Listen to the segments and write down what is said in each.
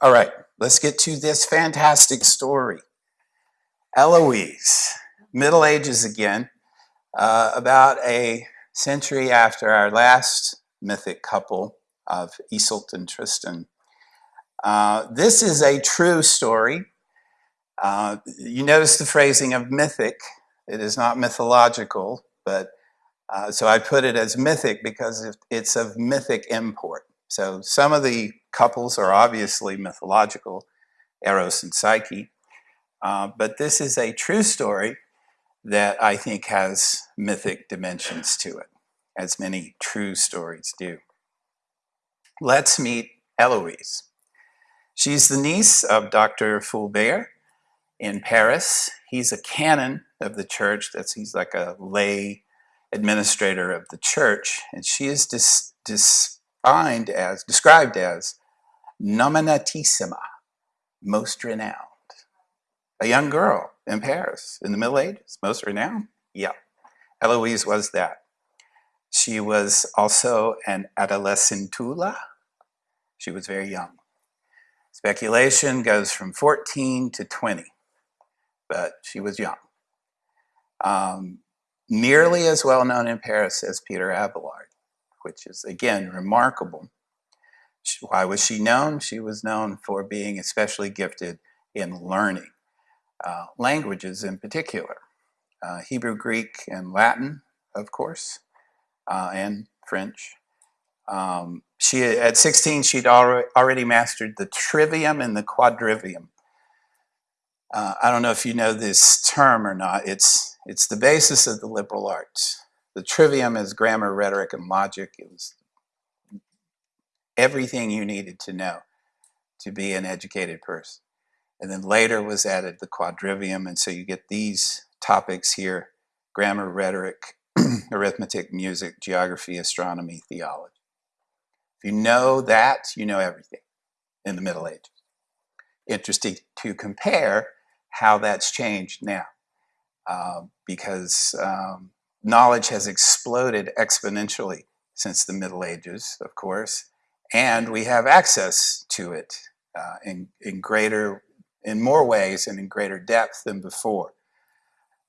All right, let's get to this fantastic story. Eloise, Middle Ages again, uh, about a century after our last mythic couple of Iseult and Tristan. Uh, this is a true story. Uh, you notice the phrasing of mythic. It is not mythological, but uh, so I put it as mythic because it's of mythic import. So some of the couples are obviously mythological, Eros and Psyche, uh, but this is a true story that I think has mythic dimensions to it, as many true stories do. Let's meet Eloise. She's the niece of Dr. Fulbert in Paris. He's a canon of the church. That's he's like a lay administrator of the church, and she is dis, defined as described as nominatissima, most renowned. A young girl in Paris in the Middle Ages, most renowned. Yeah, Eloise was that. She was also an adolescentula. She was very young. Speculation goes from 14 to 20, but she was young. Um, nearly as well known in Paris as Peter Abelard, which is again remarkable. Why was she known? She was known for being especially gifted in learning, uh, languages in particular, uh, Hebrew, Greek, and Latin, of course, uh, and French. Um, she at 16 she'd already mastered the trivium and the quadrivium. Uh, I don't know if you know this term or not. It's it's the basis of the liberal arts. The trivium is grammar, rhetoric, and logic. It was everything you needed to know to be an educated person. And then later was added the quadrivium, and so you get these topics here: grammar, rhetoric, arithmetic, music, geography, astronomy, theology. If you know that, you know everything in the Middle Ages. Interesting to compare how that's changed now uh, because um, knowledge has exploded exponentially since the Middle Ages, of course, and we have access to it uh, in, in greater, in more ways and in greater depth than before.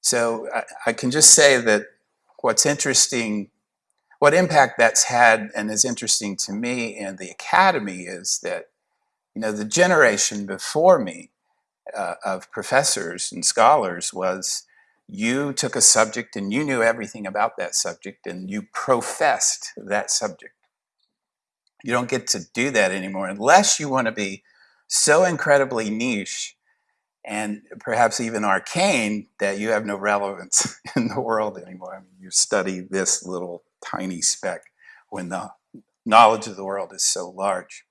So I, I can just say that what's interesting what impact that's had and is interesting to me in the academy is that you know the generation before me uh, of professors and scholars was you took a subject and you knew everything about that subject and you professed that subject you don't get to do that anymore unless you want to be so incredibly niche and perhaps even arcane that you have no relevance in the world anymore. I mean, you study this little tiny speck when the knowledge of the world is so large.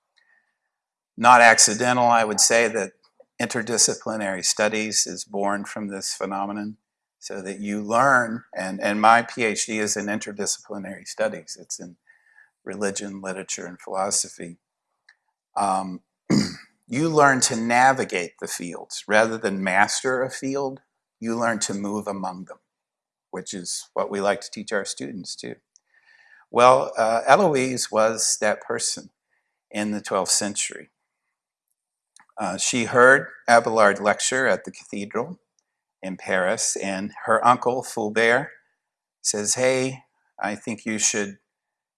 Not accidental, I would say that interdisciplinary studies is born from this phenomenon so that you learn, and, and my PhD is in interdisciplinary studies. It's in religion, literature, and philosophy. Um, you learn to navigate the fields. Rather than master a field, you learn to move among them, which is what we like to teach our students too. Well, uh, Eloise was that person in the 12th century. Uh, she heard Abelard lecture at the cathedral in Paris, and her uncle, Fulbert, says, hey, I think you should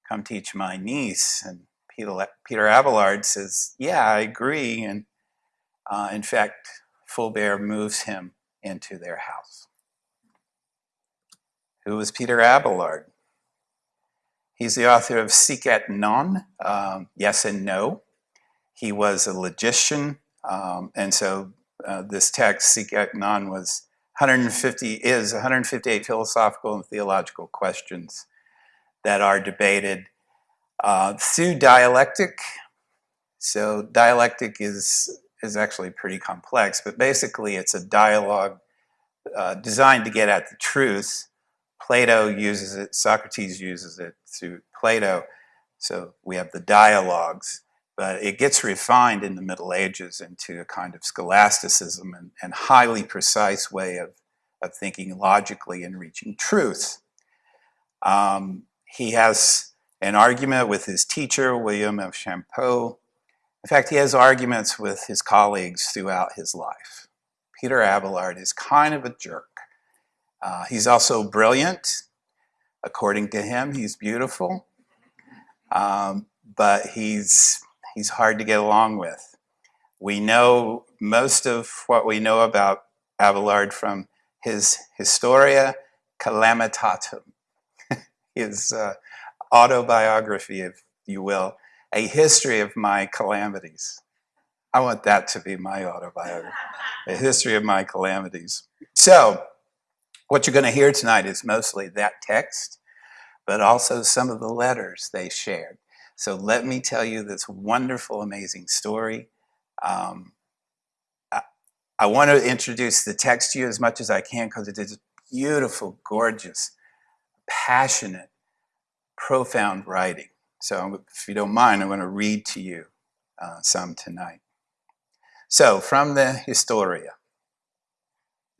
come teach my niece. And Peter, Peter Abelard says, yeah, I agree. And uh, in fact, Fulbert moves him into their house. Who was Peter Abelard? He's the author of Sic et Non, um, Yes and No. He was a logician, um, and so uh, this text, Sic et Non, was 150 is 158 philosophical and theological questions that are debated uh, through dialectic. So dialectic is is actually pretty complex, but basically it's a dialogue uh, designed to get at the truth Plato uses it, Socrates uses it through Plato. So we have the dialogues, but it gets refined in the Middle Ages into a kind of scholasticism and, and highly precise way of, of thinking logically and reaching truth. Um, he has an argument with his teacher, William of Champeaux, In fact, he has arguments with his colleagues throughout his life. Peter Abelard is kind of a jerk. Uh, he's also brilliant. According to him, he's beautiful. Um, but he's, he's hard to get along with. We know most of what we know about Abelard from his Historia Calamitatum, his uh, autobiography, if you will, a history of my calamities. I want that to be my autobiography, a history of my calamities. So, what you're going to hear tonight is mostly that text, but also some of the letters they shared. So, let me tell you this wonderful, amazing story. Um, I, I want to introduce the text to you as much as I can because it is beautiful, gorgeous, passionate, profound writing. So if you don't mind, I'm going to read to you uh, some tonight. So from the Historia,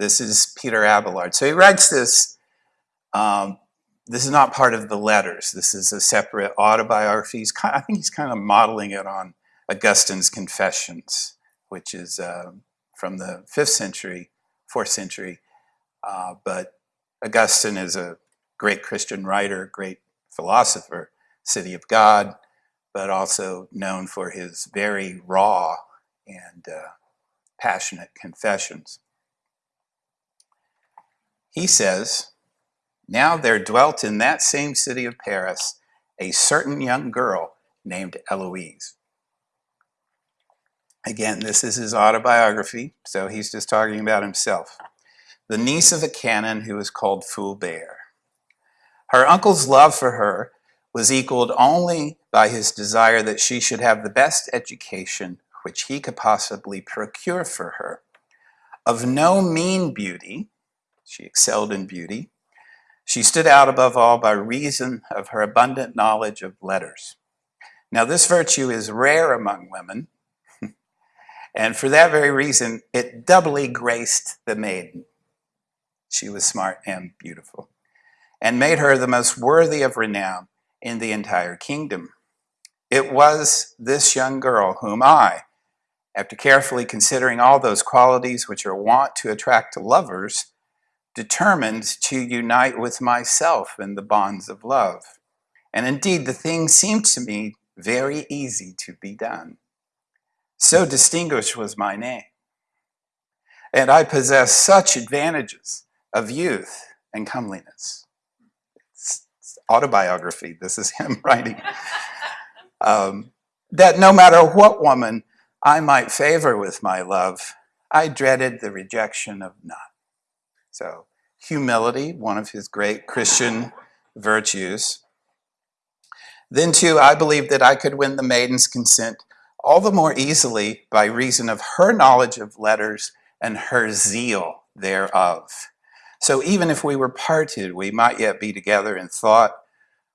this is Peter Abelard. So he writes this, um, this is not part of the letters. This is a separate autobiography. He's kind, I think he's kind of modeling it on Augustine's Confessions, which is uh, from the 5th century, 4th century. Uh, but Augustine is a great Christian writer, great philosopher, City of God, but also known for his very raw and uh, passionate confessions. He says, Now there dwelt in that same city of Paris a certain young girl named Eloise. Again, this is his autobiography, so he's just talking about himself. The niece of a canon who was called Fulbert. Her uncle's love for her was equaled only by his desire that she should have the best education which he could possibly procure for her. Of no mean beauty, she excelled in beauty, she stood out above all by reason of her abundant knowledge of letters. Now, this virtue is rare among women, and for that very reason, it doubly graced the maiden. She was smart and beautiful, and made her the most worthy of renown in the entire kingdom. It was this young girl whom I, after carefully considering all those qualities which are wont to attract lovers, determined to unite with myself in the bonds of love. And indeed, the thing seemed to me very easy to be done. So distinguished was my name. And I possessed such advantages of youth and comeliness autobiography. This is him writing. Um, that no matter what woman I might favor with my love, I dreaded the rejection of none. So, humility, one of his great Christian virtues. Then, too, I believed that I could win the maiden's consent all the more easily by reason of her knowledge of letters and her zeal thereof. So, even if we were parted, we might yet be together in thought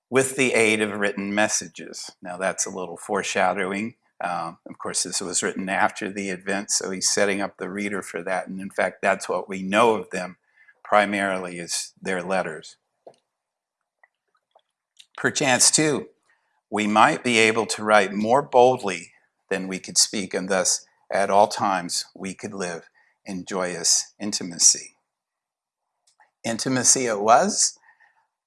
with the aid of written messages. Now that's a little foreshadowing. Um, of course, this was written after the event, so he's setting up the reader for that. And in fact, that's what we know of them primarily is their letters. Perchance, too, we might be able to write more boldly than we could speak, and thus at all times we could live in joyous intimacy. Intimacy it was,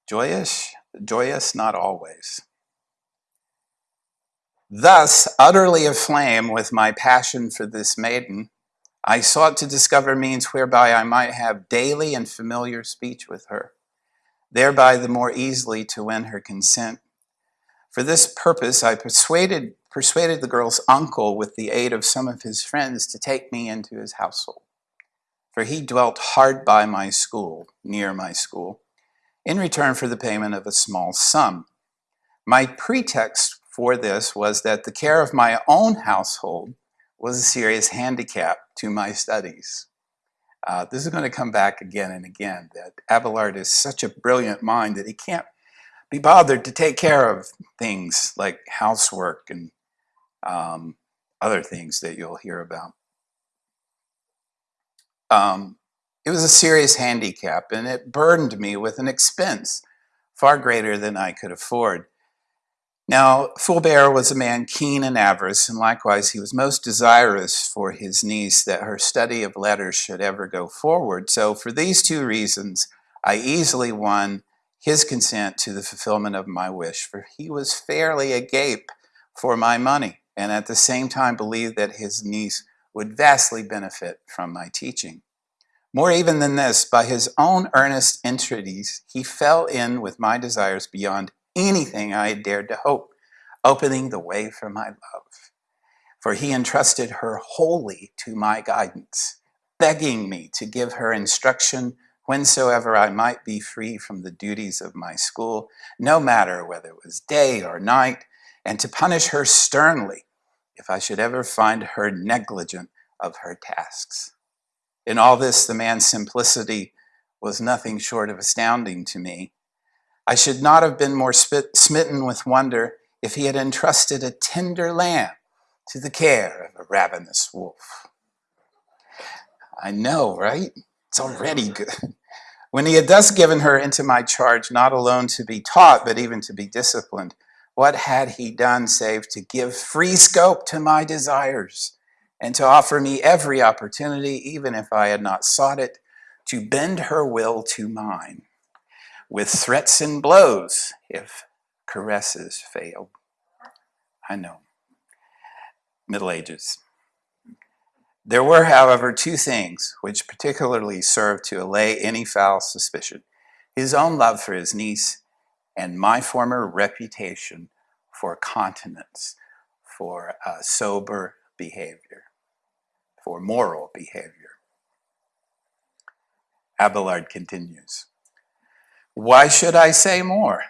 joyous, joyous not always. Thus, utterly aflame with my passion for this maiden, I sought to discover means whereby I might have daily and familiar speech with her, thereby the more easily to win her consent. For this purpose, I persuaded, persuaded the girl's uncle with the aid of some of his friends to take me into his household. For he dwelt hard by my school, near my school, in return for the payment of a small sum. My pretext for this was that the care of my own household was a serious handicap to my studies. Uh, this is going to come back again and again, that Abelard is such a brilliant mind that he can't be bothered to take care of things like housework and um, other things that you'll hear about. Um, it was a serious handicap, and it burdened me with an expense far greater than I could afford. Now, Fulbert was a man keen in avarice, and likewise he was most desirous for his niece that her study of letters should ever go forward. So for these two reasons, I easily won his consent to the fulfillment of my wish, for he was fairly agape for my money, and at the same time believed that his niece would vastly benefit from my teaching. More even than this, by his own earnest entreaties, he fell in with my desires beyond anything I had dared to hope, opening the way for my love. For he entrusted her wholly to my guidance, begging me to give her instruction whensoever I might be free from the duties of my school, no matter whether it was day or night, and to punish her sternly if I should ever find her negligent of her tasks. In all this, the man's simplicity was nothing short of astounding to me. I should not have been more smitten with wonder if he had entrusted a tender lamb to the care of a ravenous wolf. I know, right? It's already good. When he had thus given her into my charge, not alone to be taught, but even to be disciplined, what had he done save to give free scope to my desires and to offer me every opportunity, even if I had not sought it, to bend her will to mine, with threats and blows if caresses failed. I know. Middle Ages. There were, however, two things which particularly served to allay any foul suspicion his own love for his niece and my former reputation for continence, for uh, sober behavior for moral behavior. Abelard continues, Why should I say more?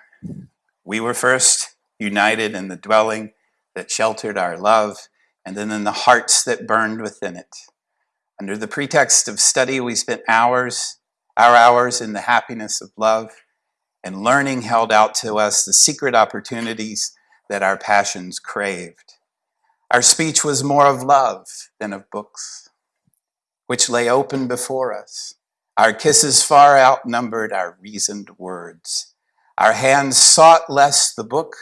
We were first united in the dwelling that sheltered our love, and then in the hearts that burned within it. Under the pretext of study, we spent hours, our hours in the happiness of love, and learning held out to us the secret opportunities that our passions craved. Our speech was more of love than of books, which lay open before us. Our kisses far outnumbered our reasoned words. Our hands sought less the book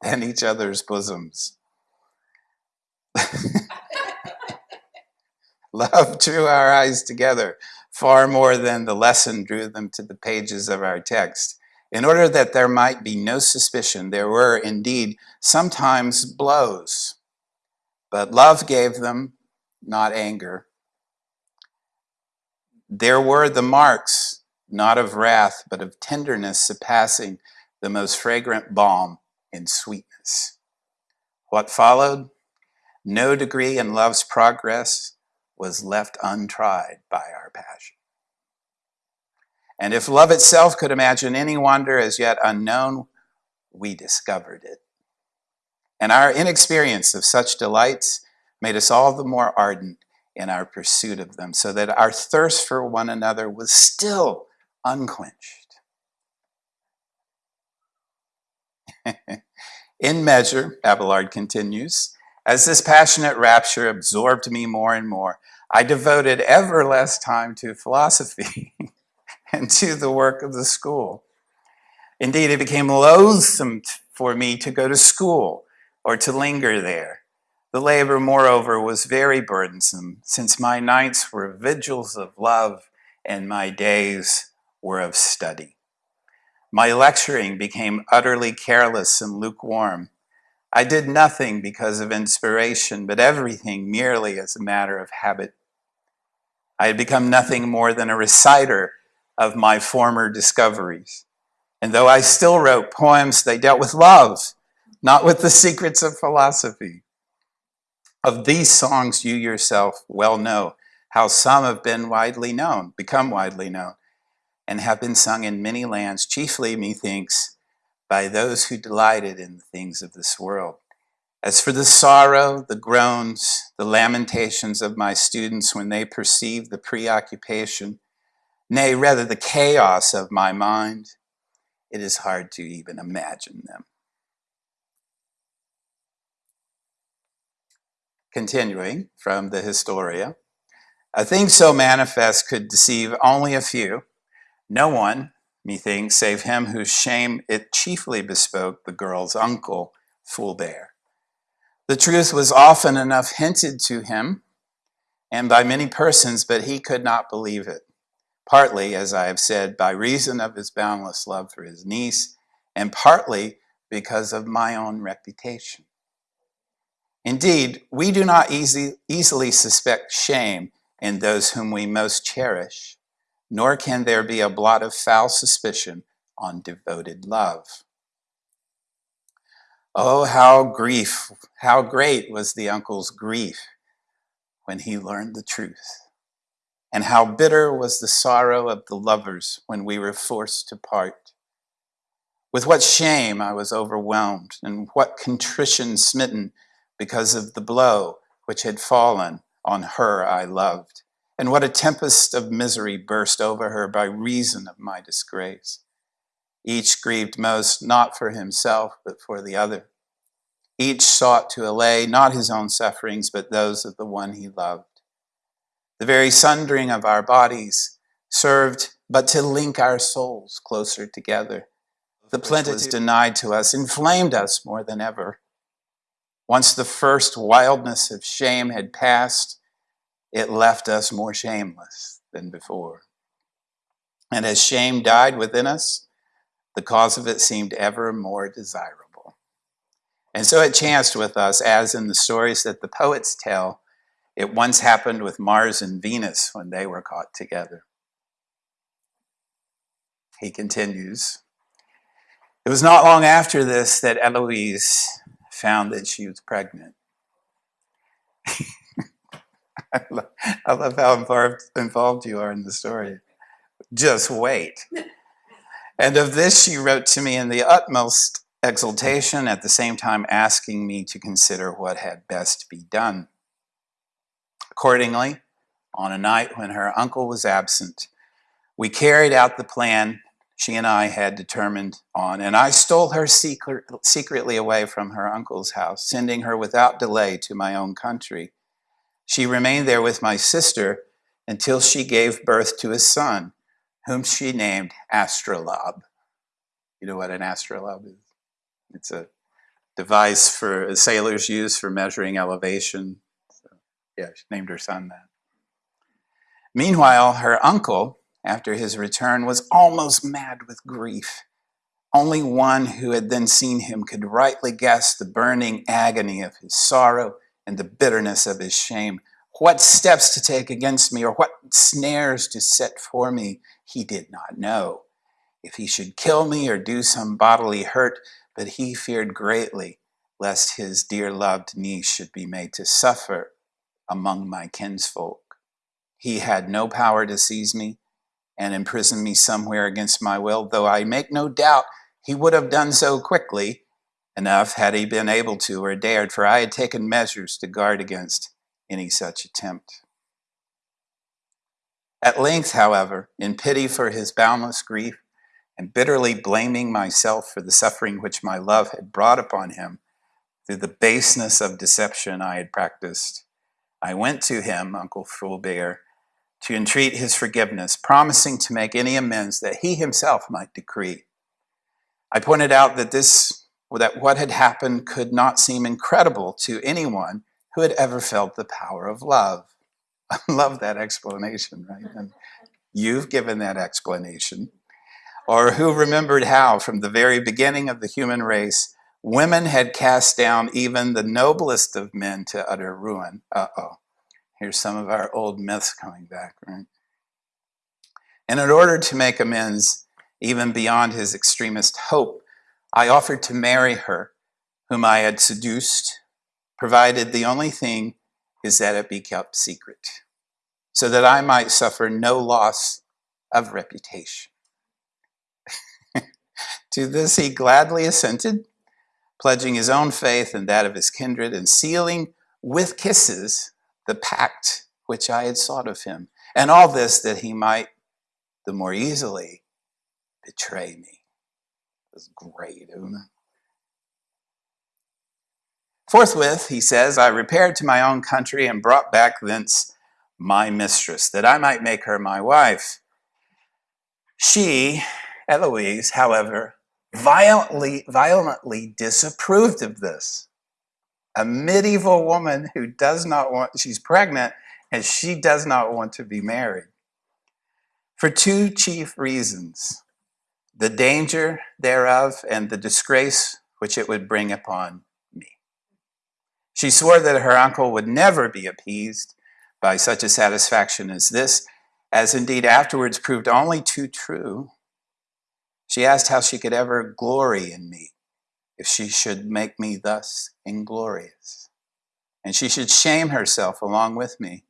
than each other's bosoms. Love drew our eyes together far more than the lesson drew them to the pages of our text. In order that there might be no suspicion, there were indeed sometimes blows, but love gave them, not anger. There were the marks, not of wrath, but of tenderness surpassing the most fragrant balm in sweetness. What followed? No degree in love's progress was left untried by our passion. And if love itself could imagine any wonder as yet unknown, we discovered it. And our inexperience of such delights made us all the more ardent in our pursuit of them, so that our thirst for one another was still unquenched. in measure, Abelard continues, as this passionate rapture absorbed me more and more, I devoted ever less time to philosophy and to the work of the school. Indeed, it became loathsome for me to go to school or to linger there. The labor, moreover, was very burdensome, since my nights were vigils of love and my days were of study. My lecturing became utterly careless and lukewarm. I did nothing because of inspiration, but everything merely as a matter of habit. I had become nothing more than a reciter of my former discoveries. And though I still wrote poems, they dealt with love, not with the secrets of philosophy. Of these songs, you yourself well know how some have been widely known, become widely known, and have been sung in many lands, chiefly, methinks, by those who delighted in the things of this world. As for the sorrow, the groans, the lamentations of my students when they perceive the preoccupation nay, rather the chaos of my mind, it is hard to even imagine them. Continuing from the Historia, a thing so manifest could deceive only a few. No one, methinks, save him whose shame it chiefly bespoke the girl's uncle, Fulbert. The truth was often enough hinted to him, and by many persons, but he could not believe it. Partly, as I have said, by reason of his boundless love for his niece, and partly because of my own reputation. Indeed, we do not easy, easily suspect shame in those whom we most cherish, nor can there be a blot of foul suspicion on devoted love. Oh, how grief, how great was the uncle's grief when he learned the truth. And how bitter was the sorrow of the lovers when we were forced to part. With what shame I was overwhelmed, and what contrition smitten because of the blow which had fallen on her I loved, and what a tempest of misery burst over her by reason of my disgrace. Each grieved most not for himself, but for the other. Each sought to allay not his own sufferings, but those of the one he loved. The very sundering of our bodies served but to link our souls closer together. The plenitude denied to us inflamed us more than ever. Once the first wildness of shame had passed, it left us more shameless than before. And as shame died within us, the cause of it seemed ever more desirable. And so it chanced with us, as in the stories that the poets tell, it once happened with Mars and Venus when they were caught together. He continues It was not long after this that Eloise found that she was pregnant. I, love, I love how involved, involved you are in the story. Just wait. And of this she wrote to me in the utmost exultation, at the same time asking me to consider what had best be done. Accordingly, on a night when her uncle was absent, we carried out the plan she and I had determined on, and I stole her secret, secretly away from her uncle's house, sending her without delay to my own country. She remained there with my sister until she gave birth to a son, whom she named Astrolabe. You know what an astrolabe is? It's a device for sailors use for measuring elevation. So, yeah, she named her son that. Meanwhile, her uncle, after his return was almost mad with grief. Only one who had then seen him could rightly guess the burning agony of his sorrow and the bitterness of his shame. What steps to take against me or what snares to set for me, he did not know. If he should kill me or do some bodily hurt, but he feared greatly lest his dear loved niece should be made to suffer among my kinsfolk. He had no power to seize me, and imprison me somewhere against my will, though I make no doubt he would have done so quickly enough had he been able to or dared, for I had taken measures to guard against any such attempt. At length, however, in pity for his boundless grief, and bitterly blaming myself for the suffering which my love had brought upon him through the baseness of deception I had practiced, I went to him, Uncle Fulbert, to entreat his forgiveness, promising to make any amends that he himself might decree. I pointed out that this that what had happened could not seem incredible to anyone who had ever felt the power of love. I love that explanation, right? And you've given that explanation. Or who remembered how, from the very beginning of the human race, women had cast down even the noblest of men to utter ruin. Uh oh. Here's some of our old myths coming back, right? And in order to make amends, even beyond his extremist hope, I offered to marry her, whom I had seduced, provided the only thing is that it be kept secret, so that I might suffer no loss of reputation. to this he gladly assented, pledging his own faith and that of his kindred, and sealing with kisses the pact which I had sought of him, and all this that he might the more easily betray me. It was great, isn't it? Forthwith, he says, I repaired to my own country and brought back thence my mistress, that I might make her my wife. She, Eloise, however, violently, violently disapproved of this. A medieval woman who does not want, she's pregnant and she does not want to be married. For two chief reasons the danger thereof and the disgrace which it would bring upon me. She swore that her uncle would never be appeased by such a satisfaction as this, as indeed afterwards proved only too true. She asked how she could ever glory in me if she should make me thus inglorious, and she should shame herself along with me.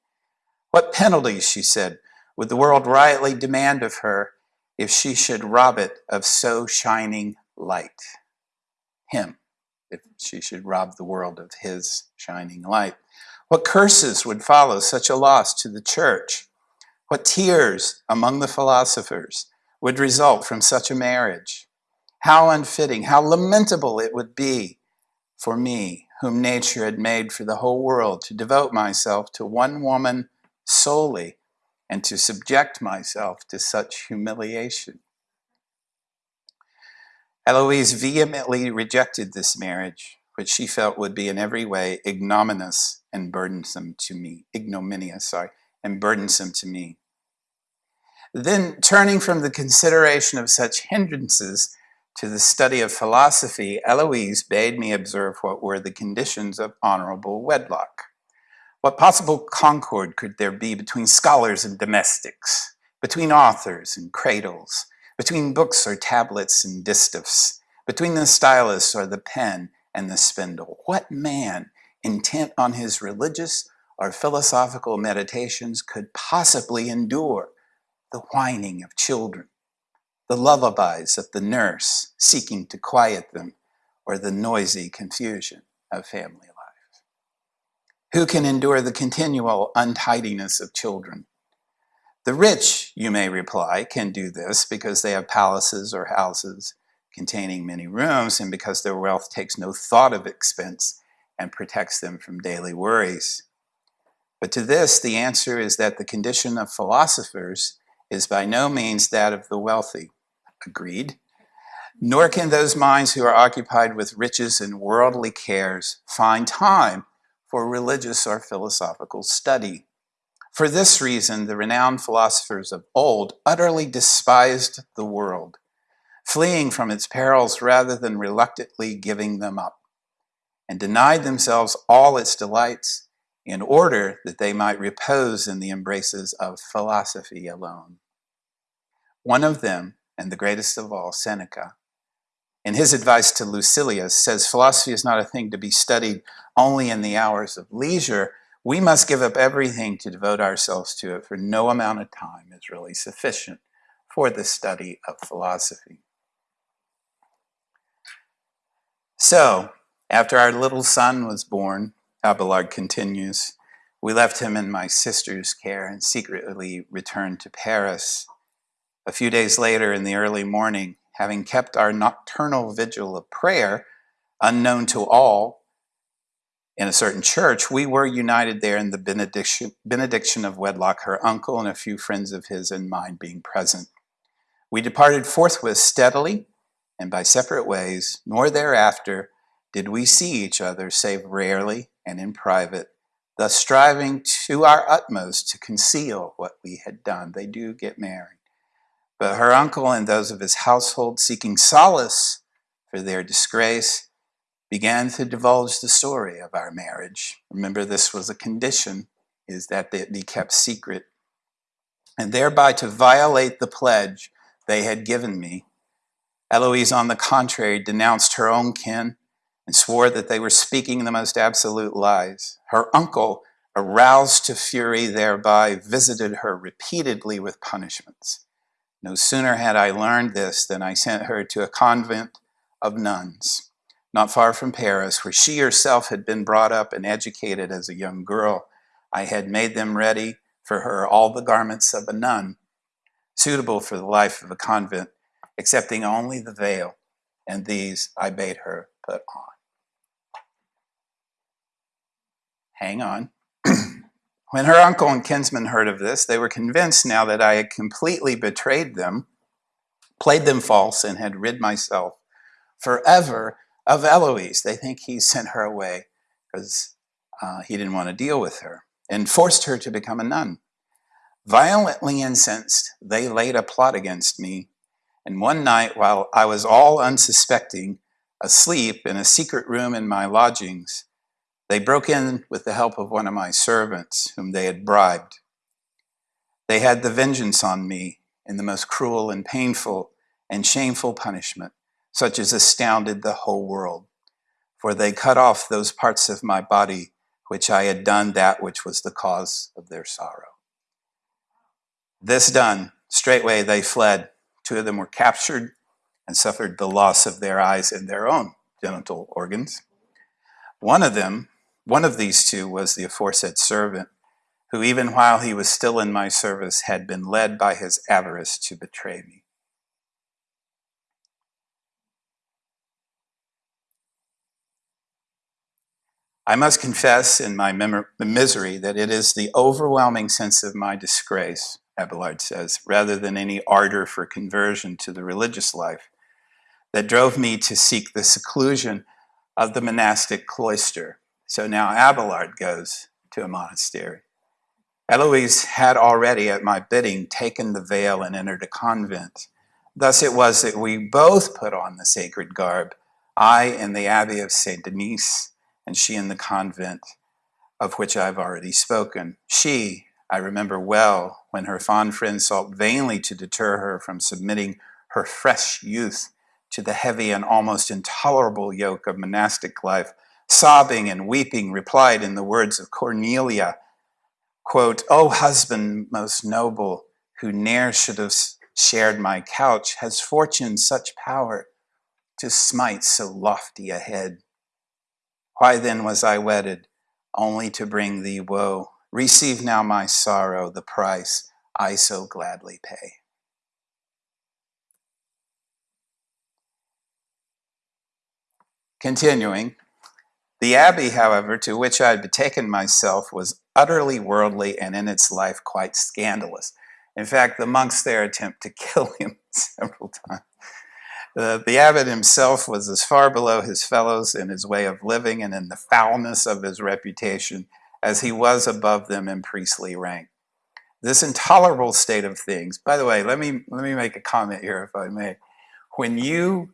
What penalties, she said, would the world rightly demand of her if she should rob it of so shining light? Him, if she should rob the world of his shining light. What curses would follow such a loss to the church? What tears among the philosophers would result from such a marriage? How unfitting, how lamentable it would be for me, whom nature had made for the whole world, to devote myself to one woman solely and to subject myself to such humiliation. Eloise vehemently rejected this marriage, which she felt would be in every way ignominious and burdensome to me. Ignominious, sorry, and burdensome to me. Then, turning from the consideration of such hindrances to the study of philosophy, Eloise bade me observe what were the conditions of honorable wedlock. What possible concord could there be between scholars and domestics, between authors and cradles, between books or tablets and distaffs, between the stylus or the pen and the spindle? What man, intent on his religious or philosophical meditations, could possibly endure the whining of children, the lullabies of the nurse seeking to quiet them, or the noisy confusion of family life. who can endure the continual untidiness of children? The rich, you may reply, can do this because they have palaces or houses containing many rooms and because their wealth takes no thought of expense and protects them from daily worries. But to this, the answer is that the condition of philosophers is by no means that of the wealthy. Agreed. Nor can those minds who are occupied with riches and worldly cares find time for religious or philosophical study. For this reason, the renowned philosophers of old utterly despised the world, fleeing from its perils rather than reluctantly giving them up, and denied themselves all its delights in order that they might repose in the embraces of philosophy alone. One of them, and the greatest of all, Seneca, in his advice to Lucilius, says philosophy is not a thing to be studied only in the hours of leisure. We must give up everything to devote ourselves to it, for no amount of time is really sufficient for the study of philosophy. So, after our little son was born, Abelard continues, we left him in my sister's care and secretly returned to Paris. A few days later, in the early morning, having kept our nocturnal vigil of prayer unknown to all in a certain church, we were united there in the benediction, benediction of wedlock, her uncle and a few friends of his and mine being present. We departed forthwith steadily and by separate ways, nor thereafter did we see each other save rarely and in private, thus striving to our utmost to conceal what we had done. They do get married. But her uncle and those of his household, seeking solace for their disgrace, began to divulge the story of our marriage. Remember, this was a condition, is that it be kept secret, and thereby to violate the pledge they had given me. Eloise, on the contrary, denounced her own kin and swore that they were speaking the most absolute lies. Her uncle, aroused to fury thereby, visited her repeatedly with punishments. No sooner had I learned this than I sent her to a convent of nuns, not far from Paris, where she herself had been brought up and educated as a young girl. I had made them ready for her all the garments of a nun, suitable for the life of a convent, excepting only the veil, and these I bade her put on. Hang on. When her uncle and kinsmen heard of this, they were convinced now that I had completely betrayed them played them false, and had rid myself forever of Eloise. They think he sent her away because uh, he didn't want to deal with her and forced her to become a nun. Violently incensed, they laid a plot against me. And one night, while I was all unsuspecting, asleep in a secret room in my lodgings, they broke in with the help of one of my servants, whom they had bribed. They had the vengeance on me in the most cruel and painful and shameful punishment, such as astounded the whole world. For they cut off those parts of my body which I had done that which was the cause of their sorrow. This done, straightway they fled. Two of them were captured and suffered the loss of their eyes and their own genital organs. One of them, one of these two, was the aforesaid servant, who even while he was still in my service had been led by his avarice to betray me. I must confess in my misery that it is the overwhelming sense of my disgrace Abelard says, rather than any ardor for conversion to the religious life, that drove me to seek the seclusion of the monastic cloister. So now Abelard goes to a monastery. Eloise had already, at my bidding, taken the veil and entered a convent. Thus it was that we both put on the sacred garb, I in the abbey of Saint Denis, and she in the convent of which I've already spoken. She, I remember well when her fond friends sought vainly to deter her from submitting her fresh youth to the heavy and almost intolerable yoke of monastic life, sobbing and weeping, replied in the words of Cornelia, quote, O husband most noble, who ne'er should have shared my couch, has fortune such power to smite so lofty a head? Why then was I wedded, only to bring thee woe? Receive now my sorrow, the price I so gladly pay. Continuing, the abbey, however, to which I had betaken myself was utterly worldly and in its life quite scandalous. In fact, the monks there attempt to kill him several times. The, abbot himself was as far below his fellows in his way of living and in the foulness of his reputation as he was above them in priestly rank. This intolerable state of things, by the way, let me, let me make a comment here if I may. When you,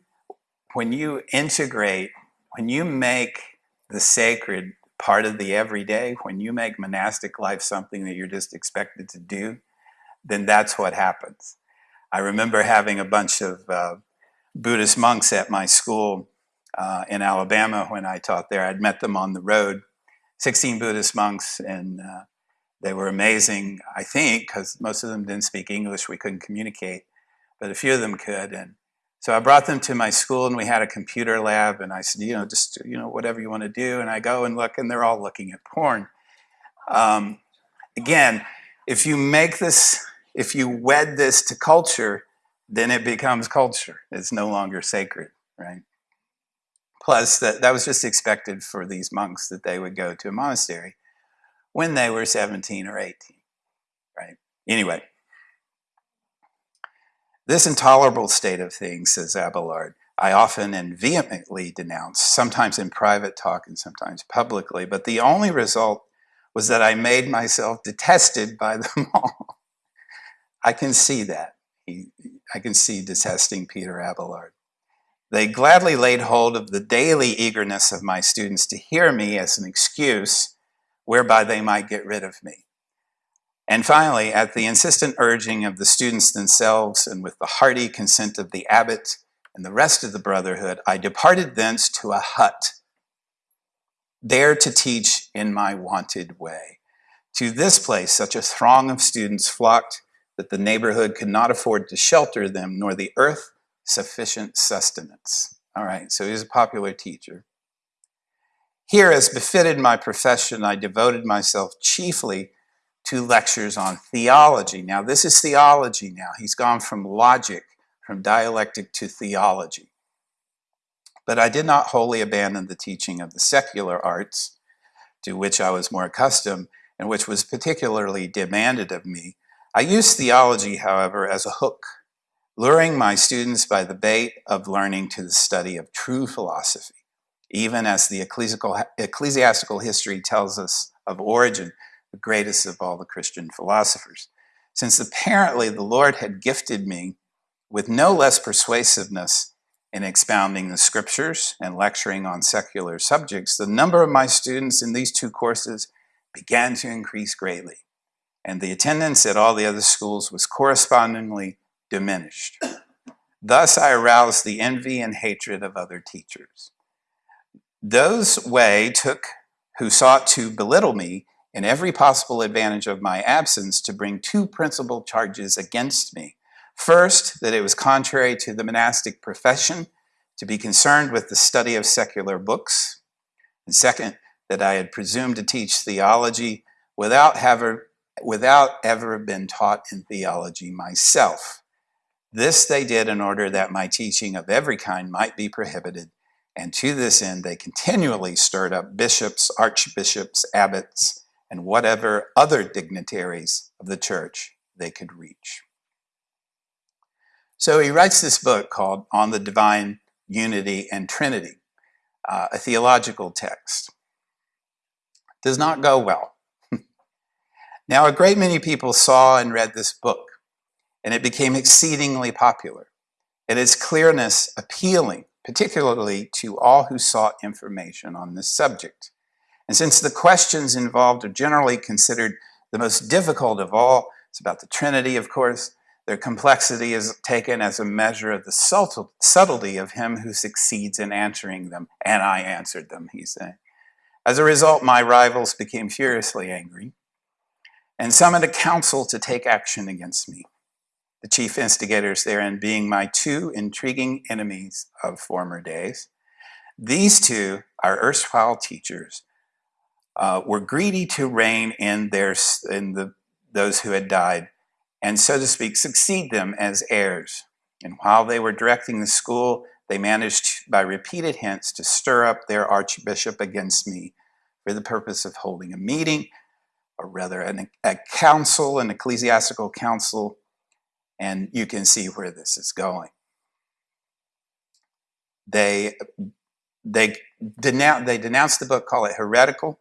when you integrate, when you make the sacred part of the everyday, when you make monastic life something that you're just expected to do, then that's what happens. I remember having a bunch of uh, Buddhist monks at my school uh, in Alabama when I taught there. I'd met them on the road 16 Buddhist monks, and uh, they were amazing, I think, because most of them didn't speak English. We couldn't communicate, but a few of them could. And so I brought them to my school, and we had a computer lab. And I said, you know, just you know, whatever you want to do. And I go and look, and they're all looking at porn. Um, again, if you make this, if you wed this to culture, then it becomes culture. It's no longer sacred, right? Plus, that, that was just expected for these monks that they would go to a monastery when they were 17 or 18, right? Anyway, this intolerable state of things, says Abelard, I often and vehemently denounce, sometimes in private talk and sometimes publicly, but the only result was that I made myself detested by them all. I can see that. I can see detesting Peter Abelard. They gladly laid hold of the daily eagerness of my students to hear me as an excuse whereby they might get rid of me. And finally, at the insistent urging of the students themselves and with the hearty consent of the abbot and the rest of the brotherhood, I departed thence to a hut, there to teach in my wonted way. To this place, such a throng of students flocked that the neighborhood could not afford to shelter them, nor the earth sufficient sustenance. All right, so he's a popular teacher. Here, as befitted my profession, I devoted myself chiefly to lectures on theology. Now, this is theology now. He's gone from logic, from dialectic to theology. But I did not wholly abandon the teaching of the secular arts, to which I was more accustomed and which was particularly demanded of me. I used theology, however, as a hook luring my students by the bait of learning to the study of true philosophy, even as the ecclesiastical history tells us of Origen, the greatest of all the Christian philosophers. Since apparently the Lord had gifted me with no less persuasiveness in expounding the scriptures and lecturing on secular subjects, the number of my students in these two courses began to increase greatly, and the attendance at all the other schools was correspondingly diminished. Thus, I aroused the envy and hatred of other teachers. Those way took who sought to belittle me in every possible advantage of my absence to bring two principal charges against me. First, that it was contrary to the monastic profession to be concerned with the study of secular books. And second, that I had presumed to teach theology without ever, without ever been taught in theology myself. This they did in order that my teaching of every kind might be prohibited, and to this end they continually stirred up bishops, archbishops, abbots, and whatever other dignitaries of the church they could reach. So he writes this book called On the Divine Unity and Trinity, uh, a theological text does not go well. now, a great many people saw and read this book, and it became exceedingly popular, and its clearness appealing, particularly to all who sought information on this subject. And since the questions involved are generally considered the most difficult of all, it's about the Trinity, of course, their complexity is taken as a measure of the subtlety of him who succeeds in answering them. And I answered them, he said. As a result, my rivals became furiously angry and summoned a council to take action against me, the chief instigators therein being my two intriguing enemies of former days. These two, are erstwhile teachers, uh, were greedy to reign in, their, in the, those who had died, and so to speak, succeed them as heirs. And while they were directing the school, they managed by repeated hints to stir up their archbishop against me for the purpose of holding a meeting, or rather an, a council, an ecclesiastical council, and you can see where this is going. They, they, denounce, they denounced the book, call it heretical.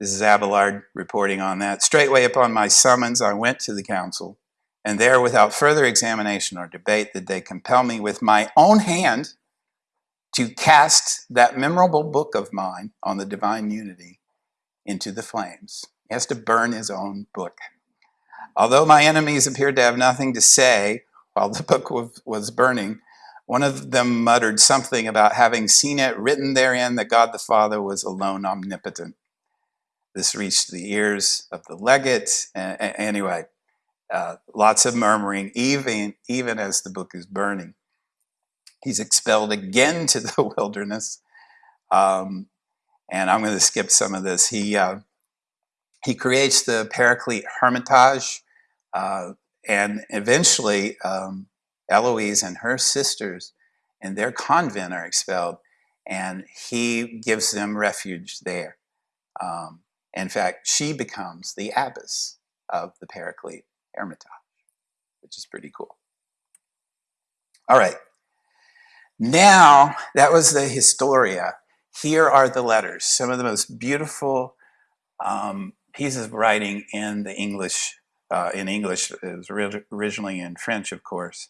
This is Abelard reporting on that. Straightway upon my summons, I went to the council, and there, without further examination or debate, did they compel me with my own hand to cast that memorable book of mine on the divine unity into the flames. He has to burn his own book. Although my enemies appeared to have nothing to say while the book was burning, one of them muttered something about having seen it written therein that God the Father was alone omnipotent. This reached the ears of the legate. and Anyway, uh, lots of murmuring, even, even as the book is burning. He's expelled again to the wilderness. Um, and I'm going to skip some of this. He, uh, he creates the Paraclete Hermitage, uh, and eventually um, Eloise and her sisters in their convent are expelled, and he gives them refuge there. Um, in fact, she becomes the abbess of the Paraclete Hermitage, which is pretty cool. All right, now, that was the Historia. Here are the letters, some of the most beautiful um, pieces of writing in the English, uh, in English, it was originally in French, of course.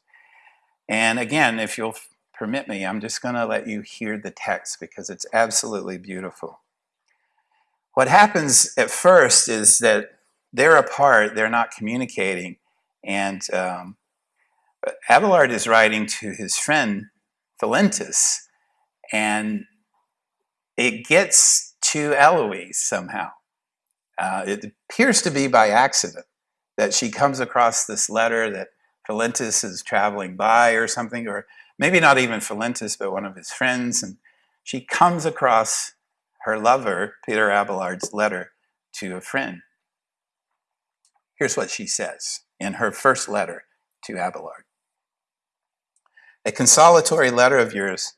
And again, if you'll permit me, I'm just going to let you hear the text because it's absolutely beautiful. What happens at first is that they're apart, they're not communicating, and um, Abelard is writing to his friend Philintus, and it gets to Eloise somehow. Uh, it appears to be by accident that she comes across this letter that Philintus is traveling by or something, or maybe not even Philintus, but one of his friends, and she comes across her lover, Peter Abelard's letter to a friend. Here's what she says in her first letter to Abelard. A consolatory letter of yours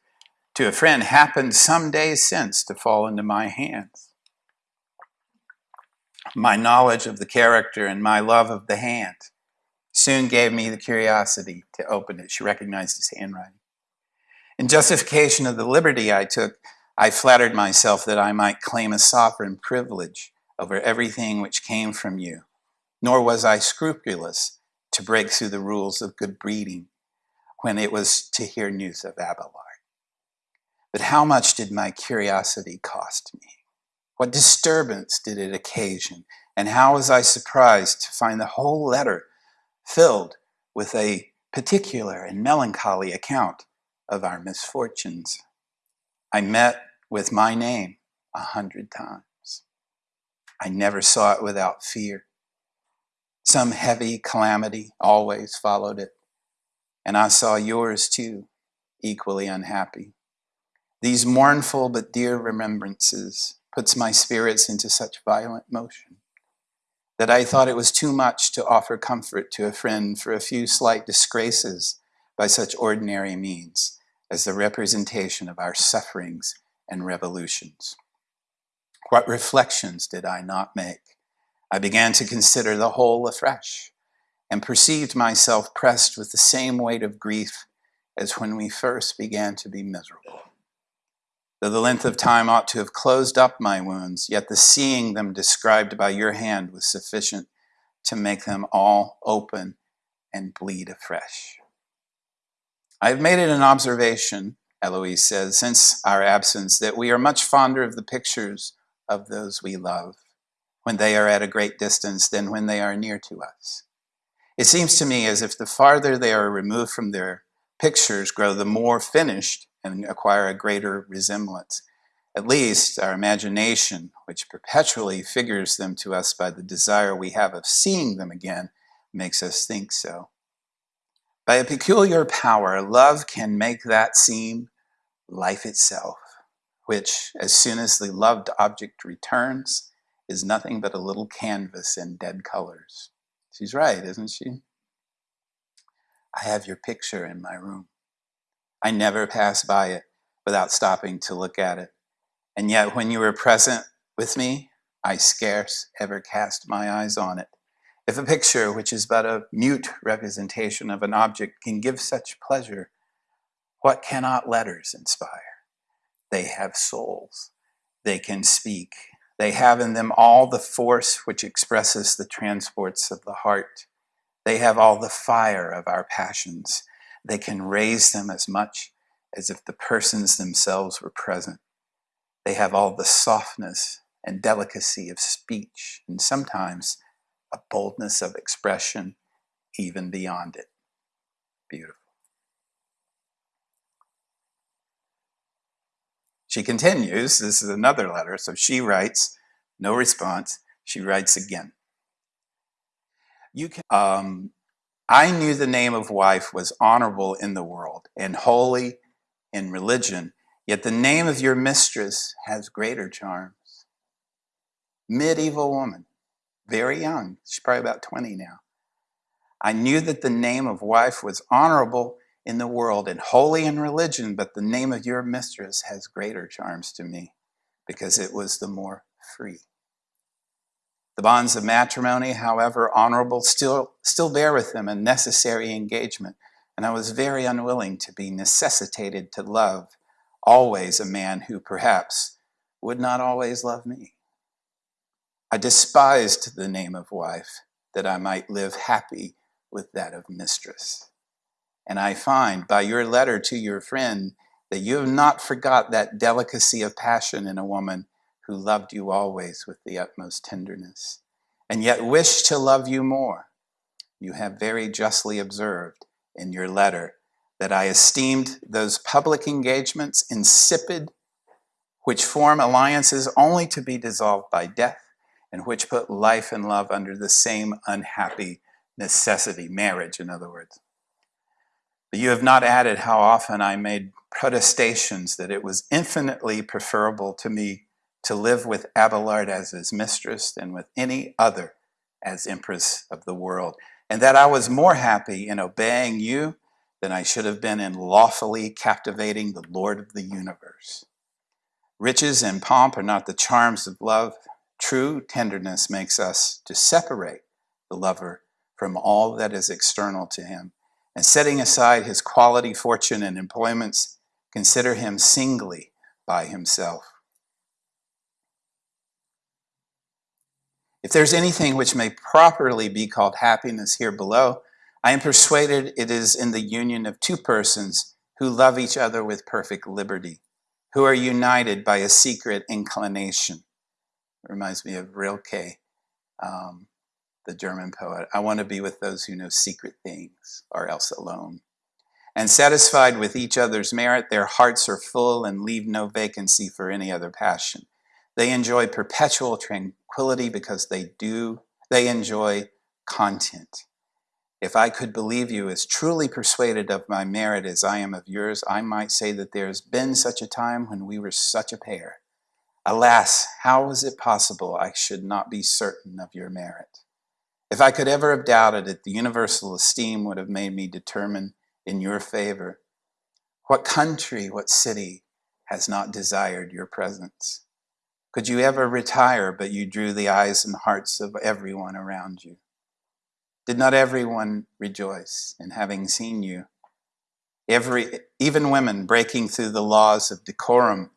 to a friend happened some days since to fall into my hands. My knowledge of the character and my love of the hand soon gave me the curiosity to open it. She recognized his handwriting. In justification of the liberty I took, I flattered myself that I might claim a sovereign privilege over everything which came from you, nor was I scrupulous to break through the rules of good breeding when it was to hear news of Abelard. But how much did my curiosity cost me? What disturbance did it occasion? And how was I surprised to find the whole letter filled with a particular and melancholy account of our misfortunes? I met with my name a hundred times. I never saw it without fear. Some heavy calamity always followed it. And I saw yours too, equally unhappy. These mournful but dear remembrances puts my spirits into such violent motion that I thought it was too much to offer comfort to a friend for a few slight disgraces by such ordinary means as the representation of our sufferings and revolutions. What reflections did I not make? I began to consider the whole afresh and perceived myself pressed with the same weight of grief as when we first began to be miserable. Though the length of time ought to have closed up my wounds, yet the seeing them described by your hand was sufficient to make them all open and bleed afresh. I have made it an observation, Eloise says, since our absence, that we are much fonder of the pictures of those we love when they are at a great distance than when they are near to us. It seems to me as if the farther they are removed from their pictures grow, the more finished and acquire a greater resemblance. At least our imagination, which perpetually figures them to us by the desire we have of seeing them again, makes us think so. By a peculiar power, love can make that seem life itself, which, as soon as the loved object returns, is nothing but a little canvas in dead colors. She's right, isn't she? I have your picture in my room. I never pass by it without stopping to look at it. And yet, when you were present with me, I scarce ever cast my eyes on it. If a picture, which is but a mute representation of an object, can give such pleasure, what cannot letters inspire? They have souls. They can speak. They have in them all the force which expresses the transports of the heart. They have all the fire of our passions. They can raise them as much as if the persons themselves were present. They have all the softness and delicacy of speech, and sometimes a boldness of expression even beyond it. Beautiful. She continues, this is another letter, so she writes, no response, she writes again. You can, um, I knew the name of wife was honorable in the world and holy in religion, yet the name of your mistress has greater charms. Medieval woman, very young, she's probably about 20 now. I knew that the name of wife was honorable in the world and holy in religion, but the name of your mistress has greater charms to me because it was the more free. The bonds of matrimony, however honorable, still, still bear with them a necessary engagement, and I was very unwilling to be necessitated to love always a man who perhaps would not always love me. I despised the name of wife that I might live happy with that of mistress. And I find by your letter to your friend that you have not forgot that delicacy of passion in a woman who loved you always with the utmost tenderness, and yet wished to love you more. You have very justly observed in your letter that I esteemed those public engagements insipid, which form alliances only to be dissolved by death, and which put life and love under the same unhappy necessity, marriage, in other words. But you have not added how often I made protestations that it was infinitely preferable to me to live with Abelard as his mistress than with any other as empress of the world, and that I was more happy in obeying you than I should have been in lawfully captivating the Lord of the universe. Riches and pomp are not the charms of love. True tenderness makes us to separate the lover from all that is external to him, and setting aside his quality, fortune, and employments, consider him singly by himself. If there's anything which may properly be called happiness here below, I am persuaded it is in the union of two persons who love each other with perfect liberty, who are united by a secret inclination. Reminds me of Rilke, um, the German poet. I want to be with those who know secret things, or else alone. And satisfied with each other's merit, their hearts are full and leave no vacancy for any other passion. They enjoy perpetual tranquility because they do, they enjoy content. If I could believe you as truly persuaded of my merit as I am of yours, I might say that there has been such a time when we were such a pair. Alas, how was it possible I should not be certain of your merit? If I could ever have doubted it, the universal esteem would have made me determine in your favor. What country, what city has not desired your presence? Could you ever retire, but you drew the eyes and hearts of everyone around you? Did not everyone rejoice in having seen you? Every, even women breaking through the laws of decorum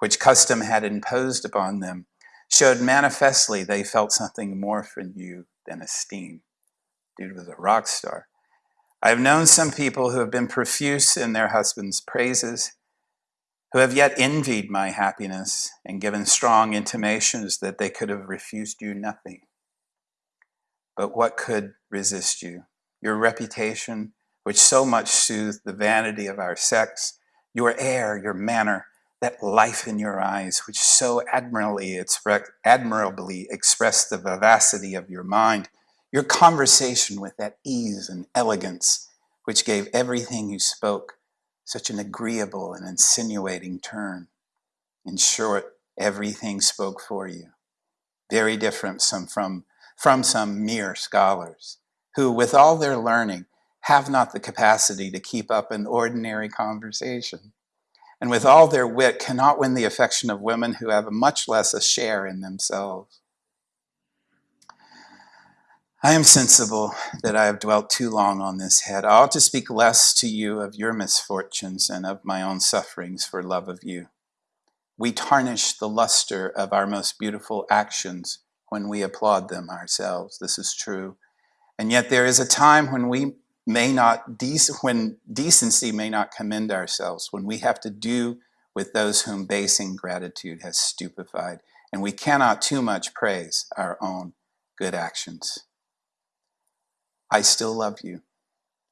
which custom had imposed upon them showed manifestly they felt something more for you than esteem. Dude was a rock star. I have known some people who have been profuse in their husbands' praises, who have yet envied my happiness and given strong intimations that they could have refused you nothing. But what could resist you? Your reputation, which so much soothed the vanity of our sex, your air, your manner, that life in your eyes, which so admirably, admirably expressed the vivacity of your mind, your conversation with that ease and elegance, which gave everything you spoke such an agreeable and insinuating turn. In short, everything spoke for you. Very different some from from some mere scholars who, with all their learning, have not the capacity to keep up an ordinary conversation, and with all their wit cannot win the affection of women who have much less a share in themselves. I am sensible that I have dwelt too long on this head. I ought to speak less to you of your misfortunes and of my own sufferings for love of you. We tarnish the luster of our most beautiful actions when we applaud them ourselves. This is true. And yet there is a time when we may not, when decency may not commend ourselves, when we have to do with those whom base ingratitude has stupefied, and we cannot too much praise our own good actions. I still love you,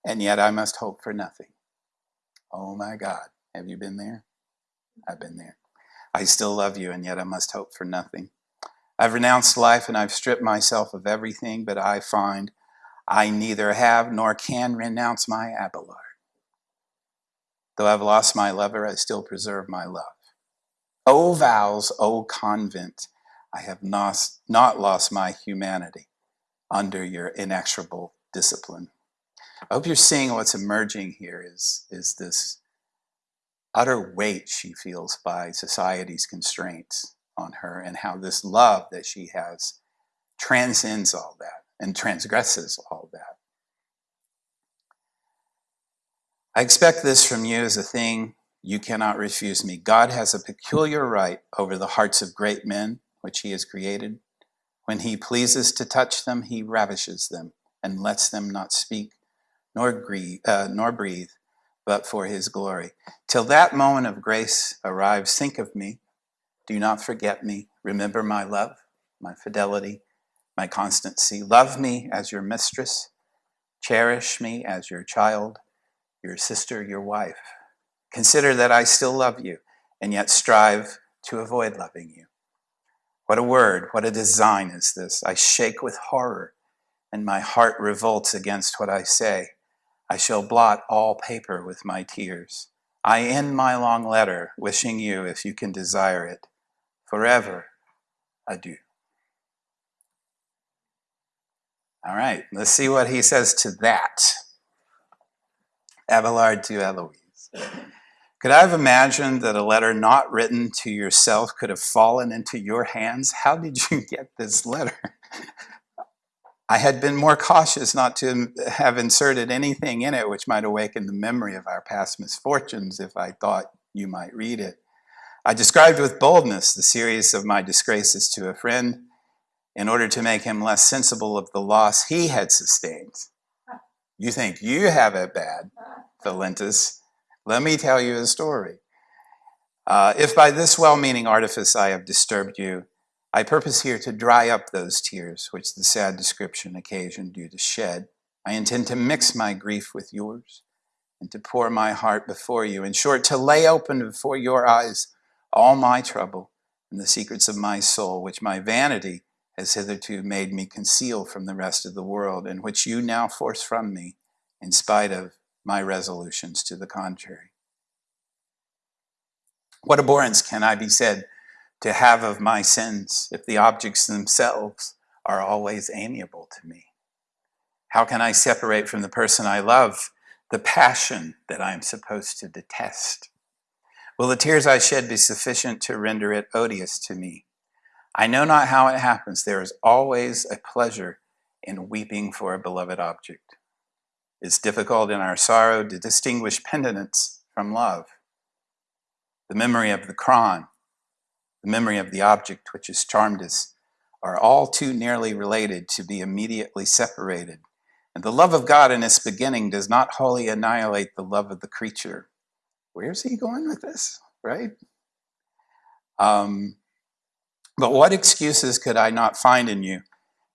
and yet I must hope for nothing. Oh my God, have you been there? I've been there. I still love you, and yet I must hope for nothing. I've renounced life and I've stripped myself of everything, but I find I neither have nor can renounce my Abelard. Though I've lost my lover, I still preserve my love. O vows, O convent, I have not, not lost my humanity under your inexorable discipline. I hope you're seeing what's emerging here is, is this utter weight she feels by society's constraints on her and how this love that she has transcends all that and transgresses all that. I expect this from you as a thing you cannot refuse me. God has a peculiar right over the hearts of great men, which he has created. When he pleases to touch them, he ravishes them and lets them not speak nor, grieve, uh, nor breathe, but for his glory. Till that moment of grace arrives, think of me do not forget me. Remember my love, my fidelity, my constancy. Love me as your mistress. Cherish me as your child, your sister, your wife. Consider that I still love you and yet strive to avoid loving you. What a word, what a design is this. I shake with horror and my heart revolts against what I say. I shall blot all paper with my tears. I end my long letter wishing you, if you can desire it, forever adieu. All right, let's see what he says to that. Abelard to Eloise. Could I have imagined that a letter not written to yourself could have fallen into your hands? How did you get this letter? I had been more cautious not to have inserted anything in it which might awaken the memory of our past misfortunes if I thought you might read it. I described with boldness the series of my disgraces to a friend in order to make him less sensible of the loss he had sustained. You think you have it bad, Philintus. Let me tell you a story. Uh, if by this well meaning artifice I have disturbed you, I purpose here to dry up those tears which the sad description occasioned you to shed. I intend to mix my grief with yours and to pour my heart before you. In short, to lay open before your eyes all my trouble and the secrets of my soul, which my vanity has hitherto made me conceal from the rest of the world, and which you now force from me in spite of my resolutions to the contrary. What abhorrence can I be said to have of my sins if the objects themselves are always amiable to me? How can I separate from the person I love the passion that I am supposed to detest? Will the tears I shed be sufficient to render it odious to me? I know not how it happens. There is always a pleasure in weeping for a beloved object. It's difficult in our sorrow to distinguish penitence from love. The memory of the crime the memory of the object which has charmed us, are all too nearly related to be immediately separated. And the love of God in its beginning does not wholly annihilate the love of the creature. Where's he going with this, right? Um, but what excuses could I not find in you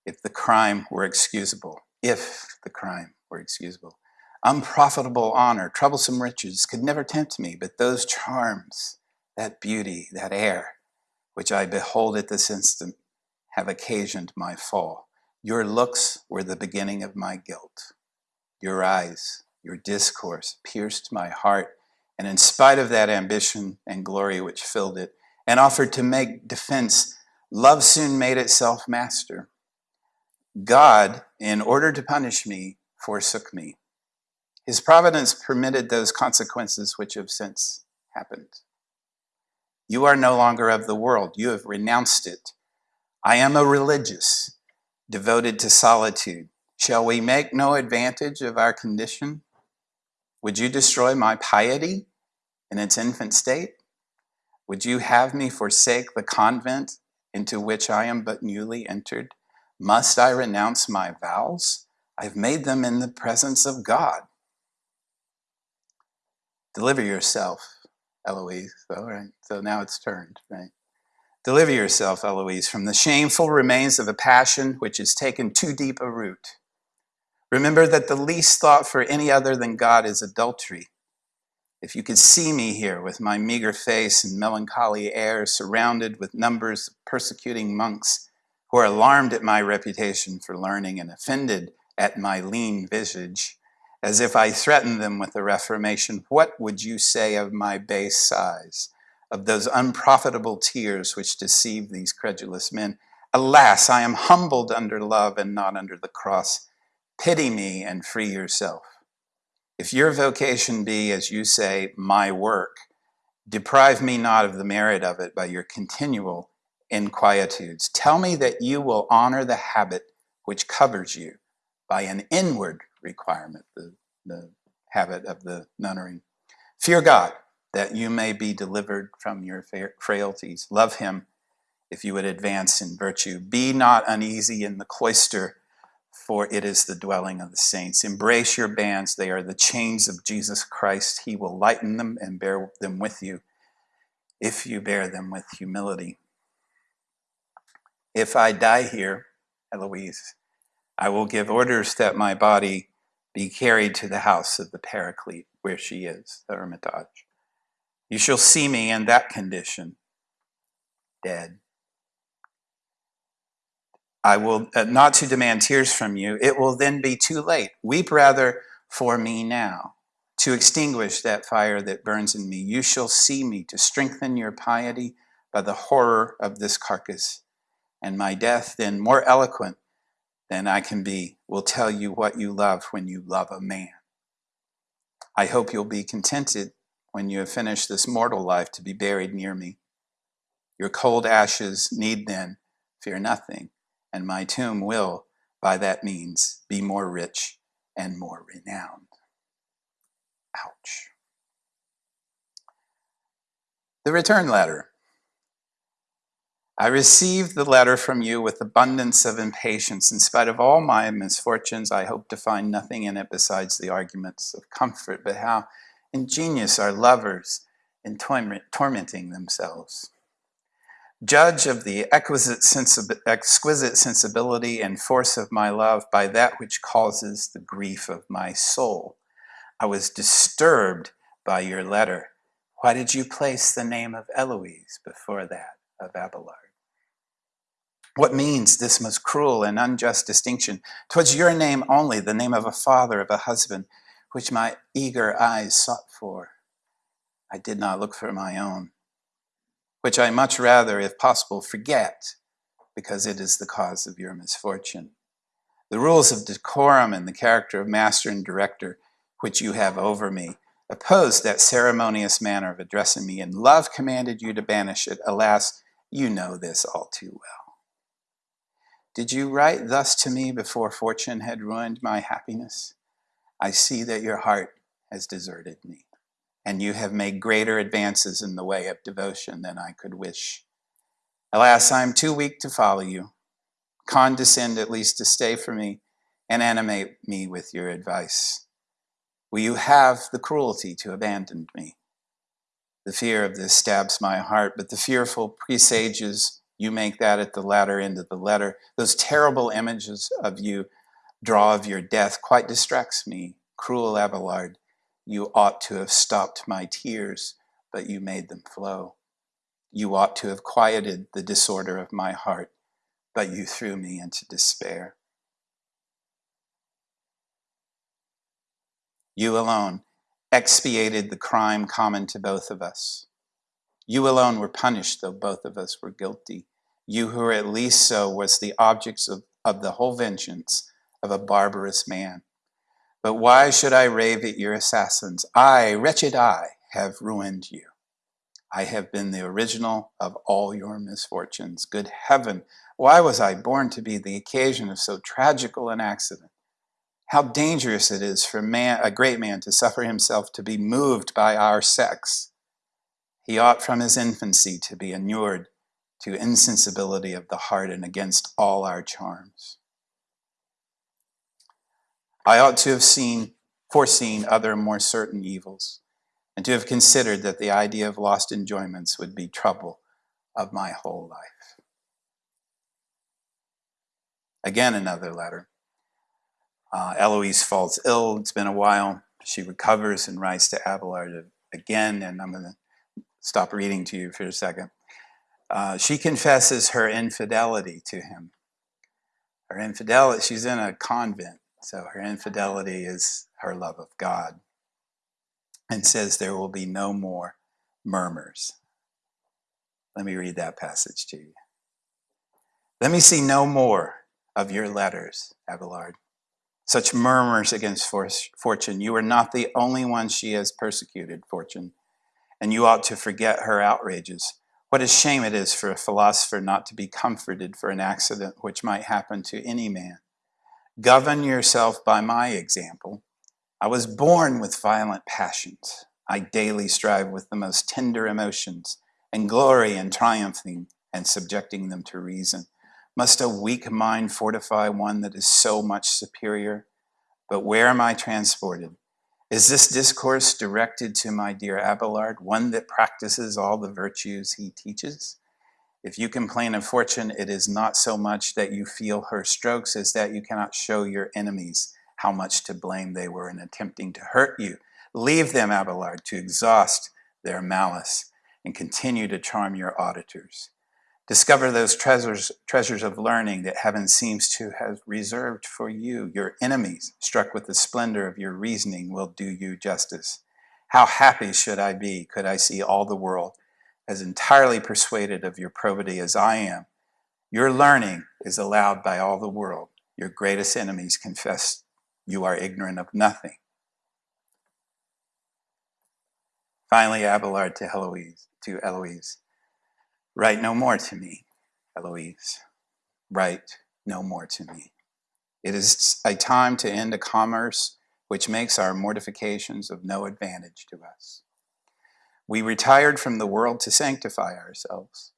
if the crime were excusable? If the crime were excusable. Unprofitable honor, troublesome riches could never tempt me, but those charms, that beauty, that air, which I behold at this instant, have occasioned my fall. Your looks were the beginning of my guilt. Your eyes, your discourse pierced my heart, and in spite of that ambition and glory which filled it, and offered to make defense, love soon made itself master. God, in order to punish me, forsook me. His providence permitted those consequences which have since happened. You are no longer of the world. You have renounced it. I am a religious, devoted to solitude. Shall we make no advantage of our condition? Would you destroy my piety in its infant state? Would you have me forsake the convent into which I am but newly entered? Must I renounce my vows? I've made them in the presence of God. Deliver yourself Eloise. All right, so now it's turned, right? Deliver yourself, Eloise, from the shameful remains of a passion which has taken too deep a root. Remember that the least thought for any other than God is adultery. If you could see me here with my meager face and melancholy air, surrounded with numbers of persecuting monks who are alarmed at my reputation for learning and offended at my lean visage, as if I threatened them with the reformation, what would you say of my base sighs, of those unprofitable tears which deceive these credulous men? Alas, I am humbled under love and not under the cross. Pity me and free yourself. If your vocation be, as you say, my work, deprive me not of the merit of it by your continual inquietudes. Tell me that you will honor the habit which covers you by an inward requirement, the, the habit of the nunnery. Fear God, that you may be delivered from your frailties. Love him if you would advance in virtue. Be not uneasy in the cloister, for it is the dwelling of the saints. Embrace your bands, they are the chains of Jesus Christ. He will lighten them and bear them with you if you bear them with humility. If I die here, Eloise, I will give orders that my body be carried to the house of the Paraclete, where she is, the Hermitage. You shall see me in that condition, dead. I will uh, not to demand tears from you. It will then be too late. Weep rather for me now, to extinguish that fire that burns in me. You shall see me to strengthen your piety by the horror of this carcass, and my death then more eloquent than I can be will tell you what you love when you love a man. I hope you'll be contented when you have finished this mortal life to be buried near me. Your cold ashes need then fear nothing, and my tomb will, by that means be more rich and more renowned. Ouch. The return letter. I received the letter from you with abundance of impatience. In spite of all my misfortunes, I hope to find nothing in it besides the arguments of comfort. But how ingenious are lovers in tormenting themselves. Judge of the exquisite, sensibility and force of my love by that which causes the grief of my soul. I was disturbed by your letter. Why did you place the name of Eloise before that of Abelard? What means this most cruel and unjust distinction? Twas your name only, the name of a father, of a husband, which my eager eyes sought for. I did not look for my own, which I much rather, if possible, forget, because it is the cause of your misfortune. The rules of decorum and the character of master and director which you have over me oppose that ceremonious manner of addressing me, and love commanded you to banish it. Alas, you know this all too well. Did you write thus to me before fortune had ruined my happiness? I see that your heart has deserted me, and you have made greater advances in the way of devotion than I could wish. Alas, I am too weak to follow you. Condescend at least to stay for me and animate me with your advice. Will you have the cruelty to abandon me? The fear of this stabs my heart, but the fearful presages you make that at the latter end of the letter. Those terrible images of you draw of your death quite distracts me. Cruel Abelard, you ought to have stopped my tears, but you made them flow. You ought to have quieted the disorder of my heart, but you threw me into despair. You alone expiated the crime common to both of us. You alone were punished, though both of us were guilty. You who were at least so was the objects of, of the whole vengeance of a barbarous man. But why should I rave at your assassins? I, wretched I, have ruined you. I have been the original of all your misfortunes. Good heaven, why was I born to be the occasion of so tragical an accident? How dangerous it is for man, a great man to suffer himself to be moved by our sex. He ought from his infancy to be inured to insensibility of the heart and against all our charms. I ought to have seen, foreseen other more certain evils, and to have considered that the idea of lost enjoyments would be trouble of my whole life. Again, another letter. Uh, Eloise falls ill. It's been a while. She recovers and writes to Abelard again, and I'm going to stop reading to you for a second. Uh, she confesses her infidelity to him. Her infidelity, she's in a convent, so her infidelity is her love of God. And says there will be no more murmurs. Let me read that passage to you. Let me see no more of your letters, Abelard. Such murmurs against fortune. You are not the only one she has persecuted, fortune and you ought to forget her outrages. What a shame it is for a philosopher not to be comforted for an accident which might happen to any man. Govern yourself by my example. I was born with violent passions. I daily strive with the most tender emotions and glory in triumphing and subjecting them to reason. Must a weak mind fortify one that is so much superior? But where am I transported? Is this discourse directed to my dear Abelard, one that practices all the virtues he teaches? If you complain of fortune, it is not so much that you feel her strokes as that you cannot show your enemies how much to blame they were in attempting to hurt you. Leave them, Abelard, to exhaust their malice and continue to charm your auditors. Discover those treasures, treasures of learning that heaven seems to have reserved for you. Your enemies, struck with the splendor of your reasoning, will do you justice. How happy should I be could I see all the world as entirely persuaded of your probity as I am. Your learning is allowed by all the world. Your greatest enemies confess you are ignorant of nothing. Finally, Abelard to Heloise, to Eloise. Write no more to me, Eloise. Write no more to me. It is a time to end a commerce which makes our mortifications of no advantage to us. We retired from the world to sanctify ourselves.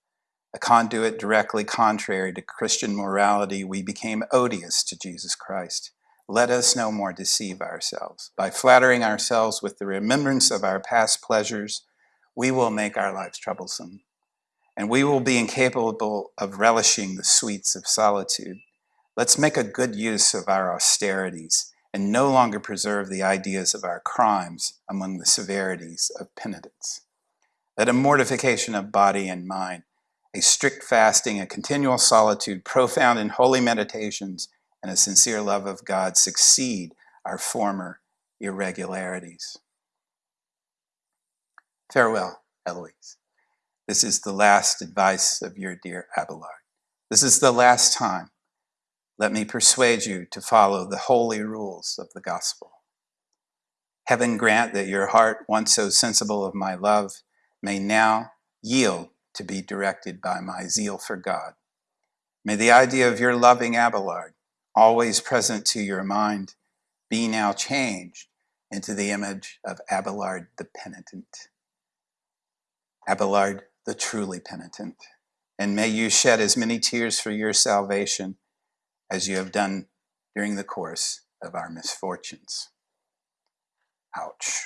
A conduit directly contrary to Christian morality, we became odious to Jesus Christ. Let us no more deceive ourselves. By flattering ourselves with the remembrance of our past pleasures, we will make our lives troublesome, and we will be incapable of relishing the sweets of solitude. Let's make a good use of our austerities and no longer preserve the ideas of our crimes among the severities of penitence. Let a mortification of body and mind, a strict fasting, a continual solitude, profound and holy meditations, and a sincere love of God succeed our former irregularities. Farewell, Eloise. This is the last advice of your dear Abelard. This is the last time. Let me persuade you to follow the holy rules of the gospel. Heaven grant that your heart, once so sensible of my love, may now yield to be directed by my zeal for God. May the idea of your loving Abelard, always present to your mind, be now changed into the image of Abelard the penitent. Abelard the truly penitent. And may you shed as many tears for your salvation as you have done during the course of our misfortunes. Ouch.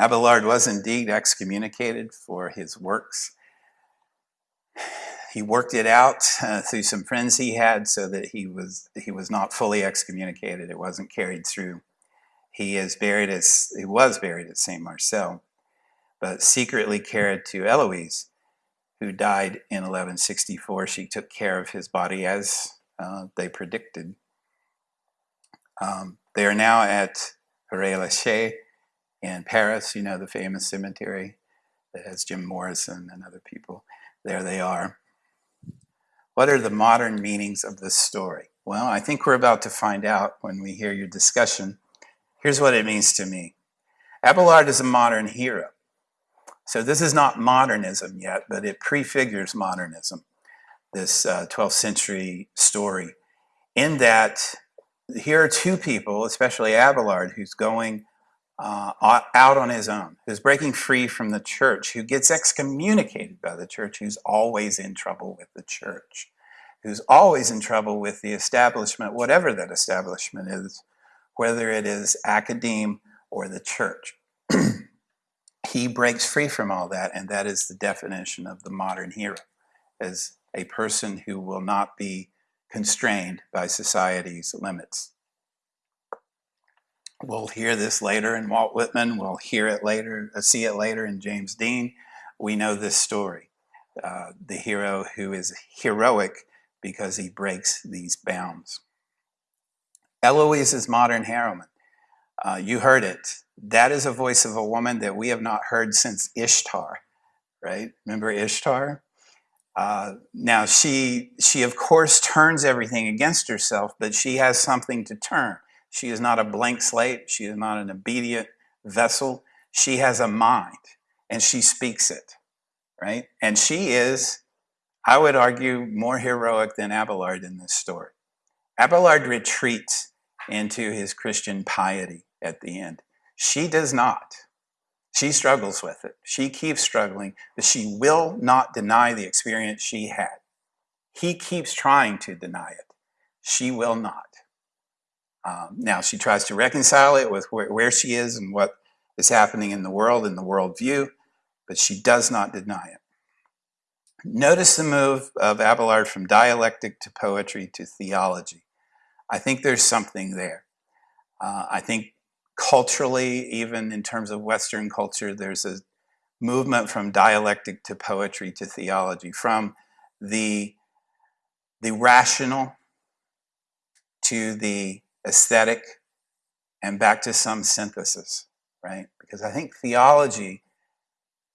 Abelard was indeed excommunicated for his works. He worked it out uh, through some friends he had so that he was, he was not fully excommunicated. It wasn't carried through. He is buried as, he was buried at St. Marcel, but secretly carried to Eloise, who died in 1164. She took care of his body as uh, they predicted. Um, they are now at Père Lachaise in Paris, you know, the famous cemetery that has Jim Morrison and other people. There they are. What are the modern meanings of this story? Well, I think we're about to find out when we hear your discussion. Here's what it means to me. Abelard is a modern hero. So this is not modernism yet, but it prefigures modernism, this uh, 12th century story, in that here are two people, especially Abelard, who's going uh, out on his own, who's breaking free from the church, who gets excommunicated by the church, who's always in trouble with the church, who's always in trouble with the establishment, whatever that establishment is, whether it is academe or the church. he breaks free from all that, and that is the definition of the modern hero, as a person who will not be constrained by society's limits. We'll hear this later in Walt Whitman. We'll hear it later, uh, see it later in James Dean. We know this story. Uh, the hero who is heroic because he breaks these bounds. Eloise is modern heroine. Uh, you heard it. That is a voice of a woman that we have not heard since Ishtar, right? Remember Ishtar? Uh, now she, she of course turns everything against herself, but she has something to turn. She is not a blank slate. She is not an obedient vessel. She has a mind and she speaks it, right? And she is, I would argue, more heroic than Abelard in this story. Abelard retreats into his Christian piety at the end. She does not. She struggles with it. She keeps struggling, but she will not deny the experience she had. He keeps trying to deny it. She will not. Um, now, she tries to reconcile it with where, she is and what is happening in the world, in the worldview, but she does not deny it. Notice the move of Abelard from dialectic to poetry to theology. I think there's something there. Uh, I think culturally, even in terms of Western culture, there's a movement from dialectic to poetry to theology, from the, the rational to the aesthetic, and back to some synthesis, right? Because I think theology,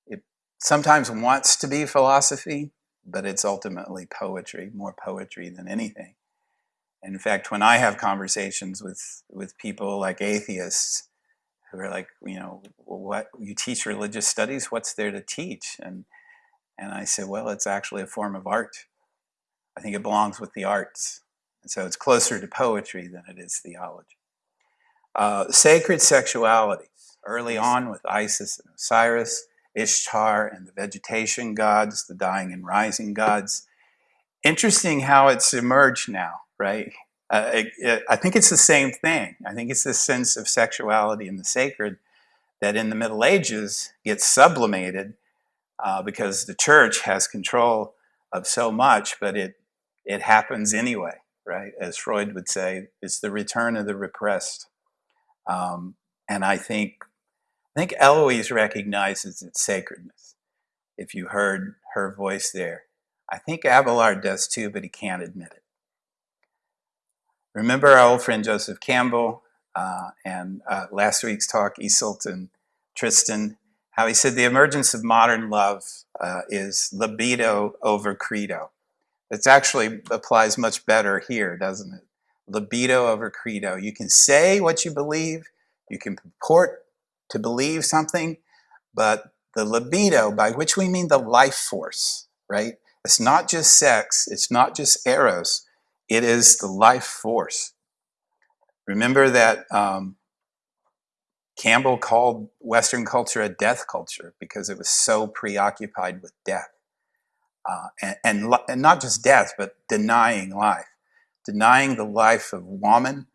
it sometimes wants to be philosophy, but it's ultimately poetry, more poetry than anything. And in fact, when I have conversations with, with people like atheists who are like, you know, what you teach religious studies, what's there to teach? And, and I say, well, it's actually a form of art. I think it belongs with the arts. And so it's closer to poetry than it is theology. Uh, sacred sexuality, early on with Isis and Osiris, Ishtar and the vegetation gods, the dying and rising gods. Interesting how it's emerged now, right? Uh, it, it, I think it's the same thing. I think it's this sense of sexuality and the sacred that in the Middle Ages gets sublimated uh, because the church has control of so much, but it it happens anyway, right? As Freud would say, it's the return of the repressed. Um, and I think I think Eloise recognizes its sacredness. If you heard her voice there, I think Abelard does too, but he can't admit it. Remember our old friend Joseph Campbell uh, and uh, last week's talk, Iseult and Tristan, how he said the emergence of modern love uh, is libido over credo. It actually applies much better here, doesn't it? Libido over credo. You can say what you believe, you can purport to believe something, but the libido, by which we mean the life force, right? It's not just sex, it's not just eros, it is the life force. Remember that um, Campbell called Western culture a death culture because it was so preoccupied with death. Uh, and, and, and not just death, but denying life. Denying the life of woman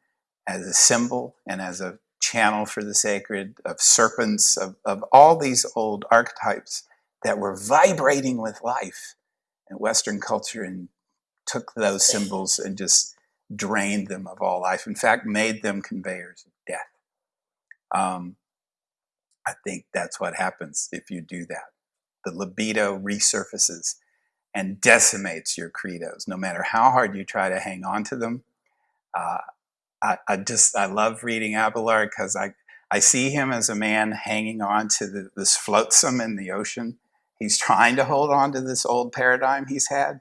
as a symbol and as a channel for the sacred, of serpents, of, of all these old archetypes that were vibrating with life in Western culture and took those symbols and just drained them of all life. In fact, made them conveyors of death. Um, I think that's what happens if you do that. The libido resurfaces and decimates your credos, no matter how hard you try to hang on to them. Uh, I, I just I love reading Abelard because I I see him as a man hanging on to the, this flotsam in the ocean. He's trying to hold on to this old paradigm he's had,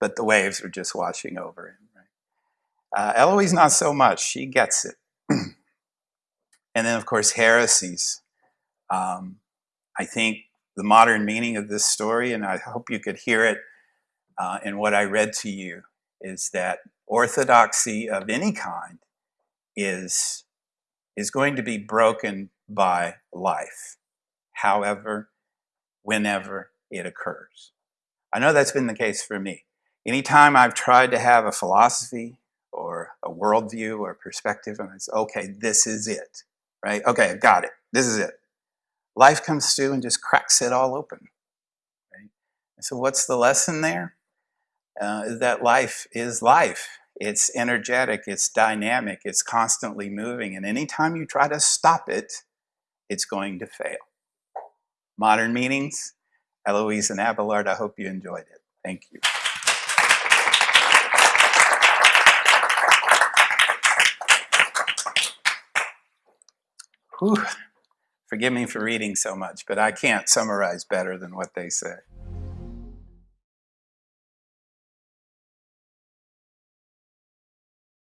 but the waves are just washing over him. Right? Uh, Eloise, not so much. She gets it. and then, of course, heresies. Um, I think the modern meaning of this story, and I hope you could hear it uh, in what I read to you, is that orthodoxy of any kind is, is going to be broken by life, however, whenever it occurs. I know that's been the case for me. Anytime I've tried to have a philosophy or a worldview or perspective, and it's okay, this is it, right? Okay, I've got it. This is it. Life comes through and just cracks it all open. Right? so, what's the lesson there? Uh, is that life is life. It's energetic, it's dynamic, it's constantly moving. And anytime you try to stop it, it's going to fail. Modern meanings, Eloise and Abelard, I hope you enjoyed it. Thank you. Whew. Forgive me for reading so much, but I can't summarize better than what they say.